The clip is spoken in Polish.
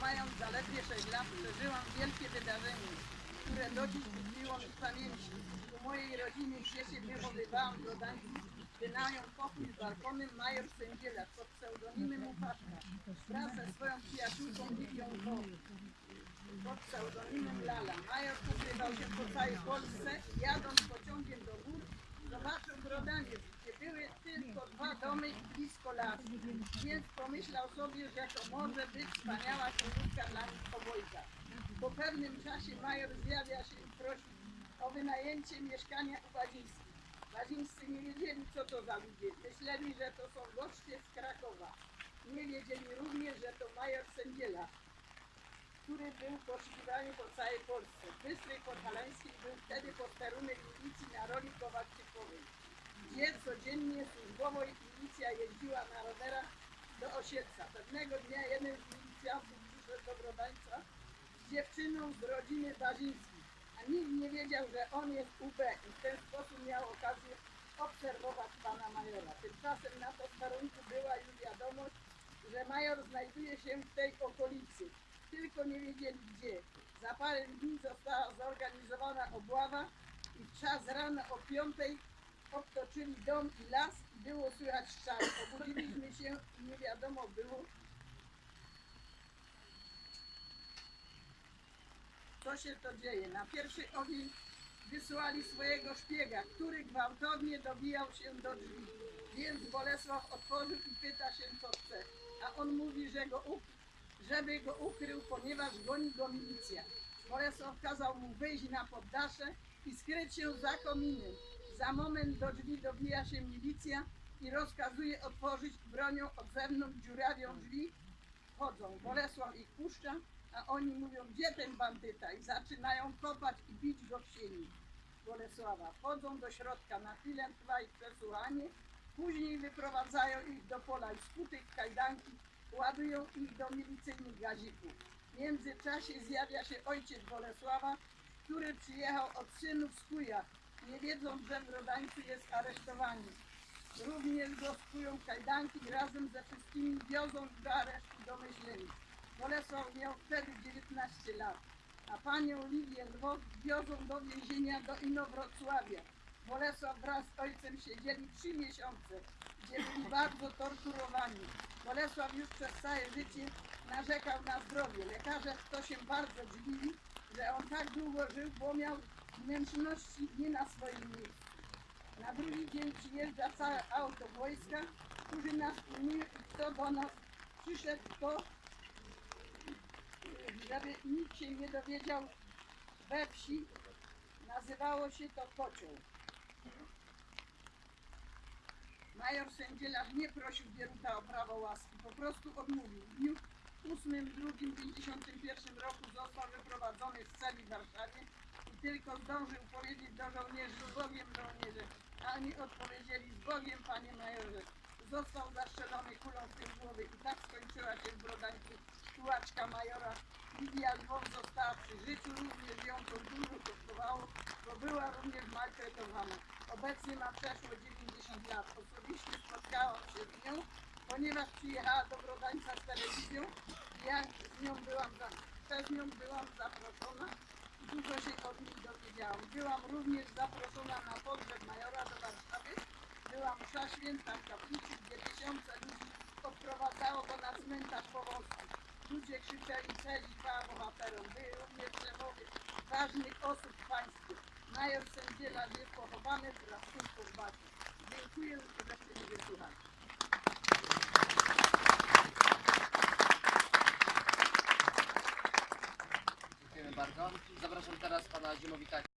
mając zaledwie 6 lat, przeżyłam wielkie wydarzenie, które do dziś tkwiło mi w pamięci. U mojej rodziny się wychowywałam w Gdańsku, wynajął pokój z balkonem major Sędziela pod pseudonimem Łupaszka wraz ze swoją przyjaciółką Lidią Woł pod pseudonimem Lala. Major ukrywał się po całej Polsce jadąc pociągiem do gór zobaczył Brodaniec, tylko dwa domy blisko las. Więc pomyślał sobie, że to może być wspaniała królówka dla nich obojga. Po pewnym czasie major zjawia się i prosi o wynajęcie mieszkania u Wazińskich. Wazińscy nie wiedzieli, co to za ludzie. Myśleli, że to są goście z Krakowa. Nie wiedzieli również, że to major Sędziela, który był poszukiwany po całej Polsce. W Bystrej Podhalańskiej był wtedy posterunek milicji na roli Kowalczykowej, gdzie codziennie służbowo milicja jeździła na rowerach do Osiedla. Pewnego dnia jeden z milicjantów przyszedł do Brodańca z dziewczyną z rodziny Bazińskich, a nikt nie wiedział, że on jest UB i w ten sposób miał okazję obserwować pana majora. Tymczasem na posterunku była już wiadomość, że major znajduje się w tej okolicy tylko nie wiedzieli gdzie. Za parę dni została zorganizowana obława i w czas rano o piątej obtoczyli dom i las i było słychać strzały. Obudziliśmy się i nie wiadomo było, co się to dzieje. Na pierwszy ogień wysłali swojego szpiega, który gwałtownie dobijał się do drzwi. Więc Bolesław otworzył i pyta się, co chce. A on mówi, że go żeby go ukrył, ponieważ goni go milicja. Bolesław kazał mu wyjść na poddasze i skryć się za kominem. Za moment do drzwi dobija się milicja i rozkazuje otworzyć bronią od zewnątrz dziurawią drzwi. Wchodzą. Bolesław ich puszcza, a oni mówią, gdzie ten bandyta? I zaczynają kopać i bić go w sieni. Bolesława. Wchodzą do środka, na chwilę trwa ich przesłuchanie, później wyprowadzają ich do pola i skutych kajdanki ładują ich do milicyjnych gazików. W międzyczasie zjawia się ojciec Bolesława, który przyjechał od synów z Kujaw, nie wiedząc, że w Rodańcu jest aresztowany. Również go skują w kajdanki i razem ze wszystkimi wiozą do aresztu do Myślenic. Bolesław miał wtedy 19 lat, a panią Lidię Lwow wiozą do więzienia do Inowrocławia. Bolesław wraz z ojcem siedzieli trzy miesiące, gdzie byli bardzo torturowani. Bolesław już przez całe życie narzekał na zdrowie. Lekarze to się bardzo dziwili, że on tak długo żył, bo miał wnętrzności nie na swoim miejscu. Na drugi dzień przyjeżdża całe auto wojska, którzy nas pilnują i kto do nas przyszedł, to żeby nikt się nie dowiedział we wsi, nazywało się to kocioł. Major Sędziela nie prosił Bieruta o prawo łaski, po prostu odmówił. W dniu 8.2.51 roku został wyprowadzony z celi w Warszawie tylko zdążył powiedzieć do żołnierzy z Bogiem żołnierze, a oni odpowiedzieli z Bogiem panie majorze. Został zastrzelony kulą w tył głowy i tak skończyła się w Brodańcu tułaczka majora. Lidia Lwow została przy życiu, również ją to dużo kosztowało, bo była również maltretowana. Obecnie ma przeszło 90 lat. Osobiście spotkałam się z nią, ponieważ przyjechała do Brodańca z telewizją i ja z nią byłam, za, przez nią byłam zaproszona i dużo się od niej dowiedziałam. Byłam również zaproszona na pogrzeb majora do Warszawy. Była msza święta w kaplicy, gdzie tysiące ludzi odprowadzało go na cmentarz Powolski. Ludzie krzyczeli cześć i chwała bohaterom. Były również szefowie ważnych osób w państwie. Major Sędziela jest pochowany wraz z córką Bacią. Dziękuję, że chcieli wysłuchać. Dziękujemy bardzo. Zapraszam teraz pana Ziemowita